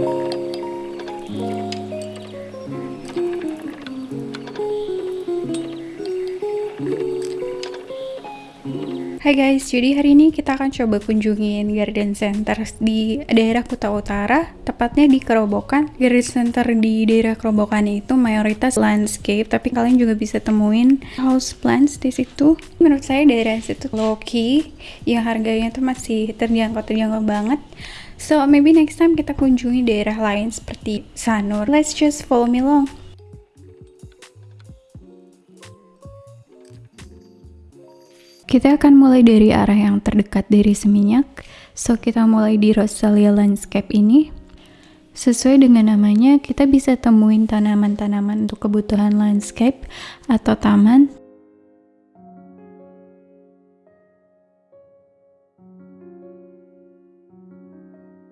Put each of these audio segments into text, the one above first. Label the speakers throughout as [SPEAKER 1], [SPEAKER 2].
[SPEAKER 1] Hai guys, jadi hari ini kita akan coba kunjungin garden center di daerah Kuta Utara, tepatnya di Kerobokan. Garden center di daerah Kerobokan itu mayoritas landscape, tapi kalian juga bisa temuin house plants di situ. Menurut saya daerah situ low key, yang harganya tuh masih terjangkau-terjangkau banget. So maybe next time kita kunjungi daerah lain seperti Sanur. Let's just follow me along. Kita akan mulai dari arah yang terdekat dari Seminyak, so kita mulai di Rosalia Landscape ini. Sesuai dengan namanya, kita bisa temuin tanaman-tanaman untuk kebutuhan landscape atau taman.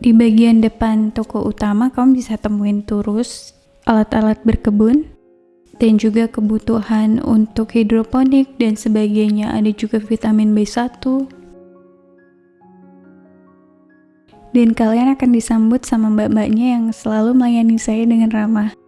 [SPEAKER 1] Di bagian depan toko utama, kamu bisa temuin turus, alat-alat berkebun, dan juga kebutuhan untuk hidroponik dan sebagainya. Ada juga vitamin B1. Dan kalian akan disambut sama mbak-mbaknya yang selalu melayani saya dengan ramah.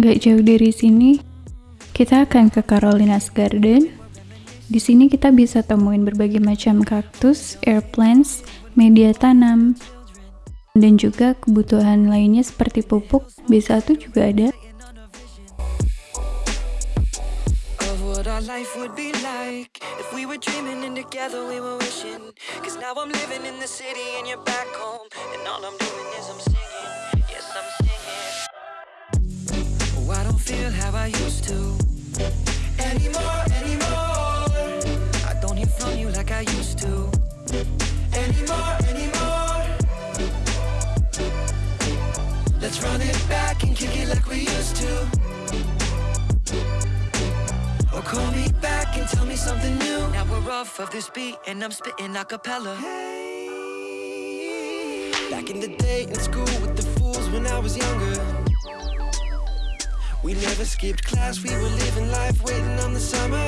[SPEAKER 1] Gak jauh dari sini, kita akan ke Carolina's Garden. Di sini kita bisa temuin berbagai macam kaktus, air plants, media tanam, dan juga kebutuhan lainnya seperti pupuk. B1 juga ada. If we were dreaming and together we were wishing. Cause now i'm living in the city and you're back home. And all i'm doing is i'm singing. Yes i'm singing. Oh i don't feel how i used to of this beat and I'm spitting a cappella. Hey. Back in the day in school with the fools when I was younger. We never skipped class, we were living life waiting on the summer.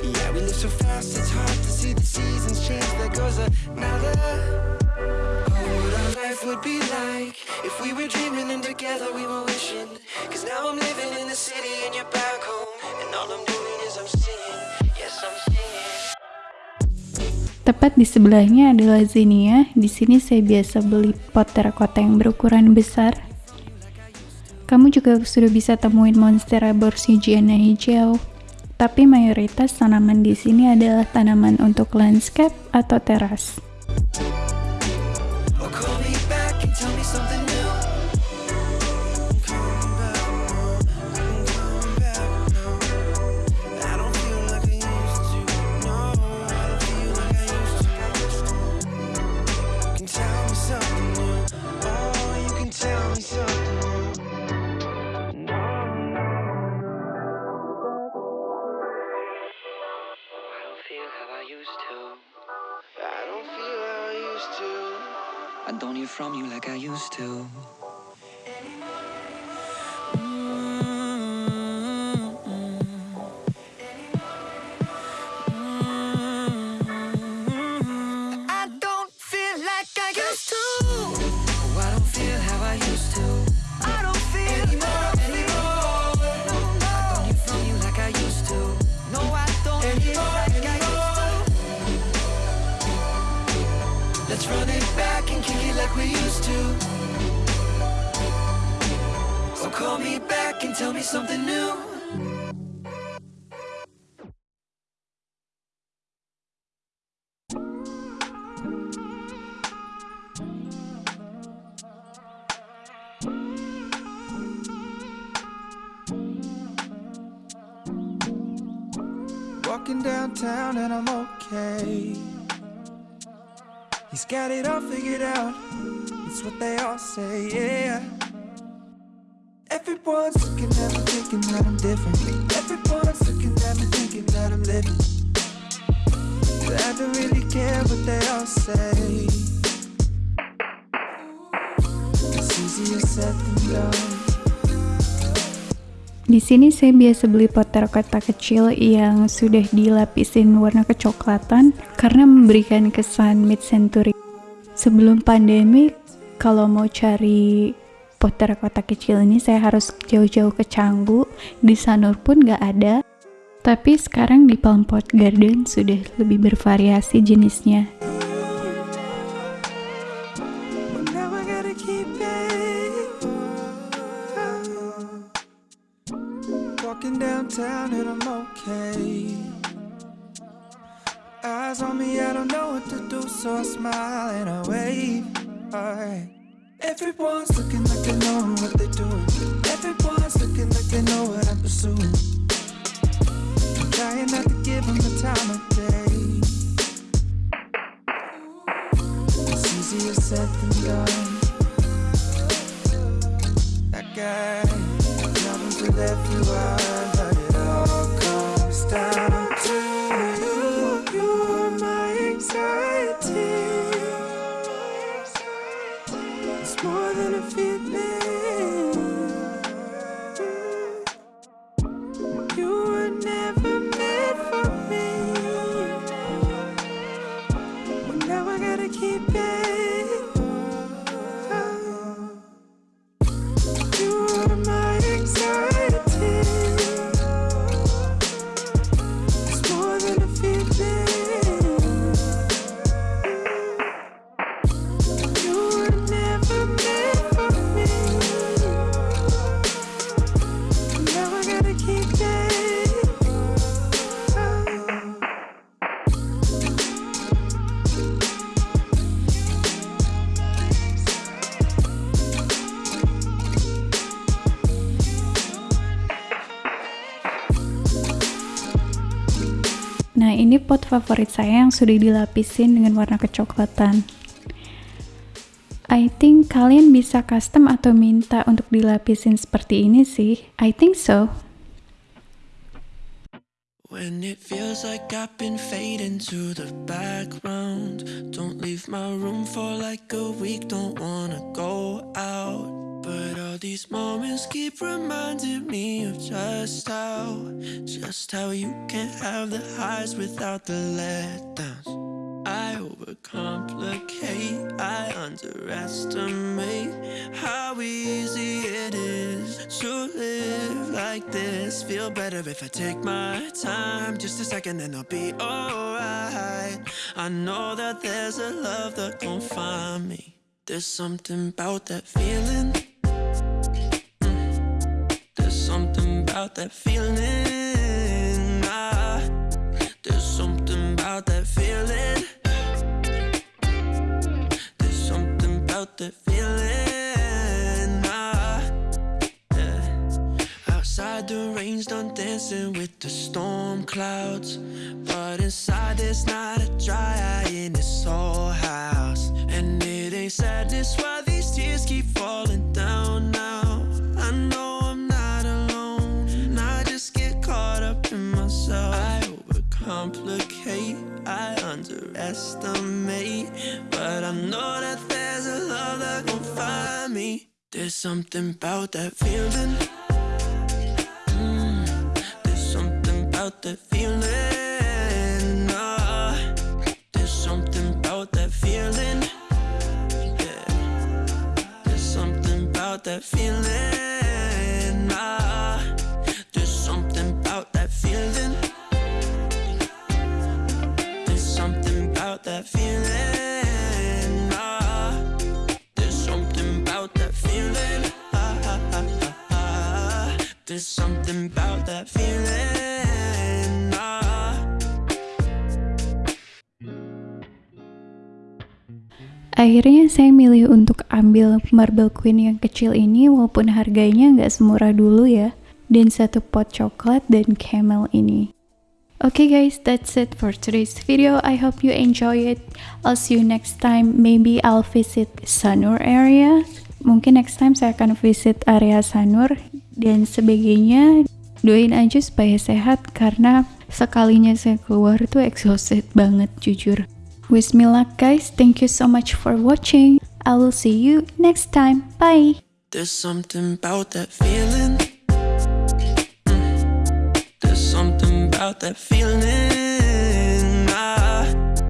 [SPEAKER 1] Yeah, we live so fast, it's hard to see the seasons change There goes another. Oh, what our life would be like If we were dreaming and together we were wishing. Cause now I'm living in the city and you're back home. And all I'm doing is I'm singing Tepat di sebelahnya adalah Xenia. Di sini saya biasa beli pot terakota yang berukuran besar. Kamu juga sudah bisa temuin Monstera borsigiana hijau. Tapi mayoritas tanaman di sini adalah tanaman untuk landscape atau teras. I don't hear from you like I used to.
[SPEAKER 2] Mm -hmm. Mm -hmm. I don't feel like I used to. Oh, I don't feel how I used to
[SPEAKER 1] call me back and tell me something new. Walking downtown and I'm okay He's got it all figured out It's what they all say, yeah
[SPEAKER 3] Everyone's looking at me thinking that I'm different. Everyone's looking at me thinking that I'm living. But I don't really care what they all say. It's easier said than done.
[SPEAKER 1] Di sini saya biasa beli pot terakota kecil yang sudah dilapisin warna kecoklatan karena memberikan kesan mid-century. Sebelum pandemi, kalau mau cari pot terakota kecil ini saya harus jauh-jauh ke Canggu, di Sanur pun nggak ada. Tapi sekarang di Palm Pot Garden sudah lebih bervariasi jenisnya.
[SPEAKER 3] Eyes on me, I don't know what to do, so I smile and I wave. Everyone's looking like they know what they're doing. Everyone's looking like they know what I'm pursuing. I'm trying not to give them the time of day. It's easier said than done. That guy problems with everyone, but it
[SPEAKER 1] Nah, ini pot favorit saya yang sudah dilapisin dengan warna kecoklatan. I think kalian bisa custom atau minta untuk dilapisin seperti ini sih. I think so.
[SPEAKER 3] When it feels like I've been fading to the background Don't leave my room for like a week, don't wanna go out all these moments keep reminding me of just how Just how you can't have the highs without the letdowns I overcomplicate, I underestimate how easy it is to live like this. Feel better if I take my time, just a second, and I'll be alright. I know that there's a love that gon' find me. There's something about that feeling. That feeling. Ah. There's something about that feeling. There's something about that feeling. Ah, yeah. Outside the rain's done dancing with the storm clouds. But inside there's not a dry eye in this whole house. And it ain't sadness why these tears keep falling down But I know that there's a love that gon' find me. There's something about that feeling. Mm, there's something about that feeling. Ah, there's something about that feeling. Yeah. There's something about that feeling.
[SPEAKER 1] Akhirnya saya milih untuk ambil marble queen yang kecil ini walaupun harganya nggak semurah dulu ya. Dan satu pot coklat dan camel ini. Okay guys, that's it for today's video. I hope you enjoy it. I'll see you next time. Maybe I'll visit Sanur area. Mungkin next time saya akan visit area Sanur dan sebagainya. Doain aja supaya sehat karena sekalinya saya keluar tuh exhausted banget jujur. Wish me luck guys, thank you so much for watching. I will see you next time. Bye!
[SPEAKER 3] There's something about that feeling. Mm. There's something about that feeling.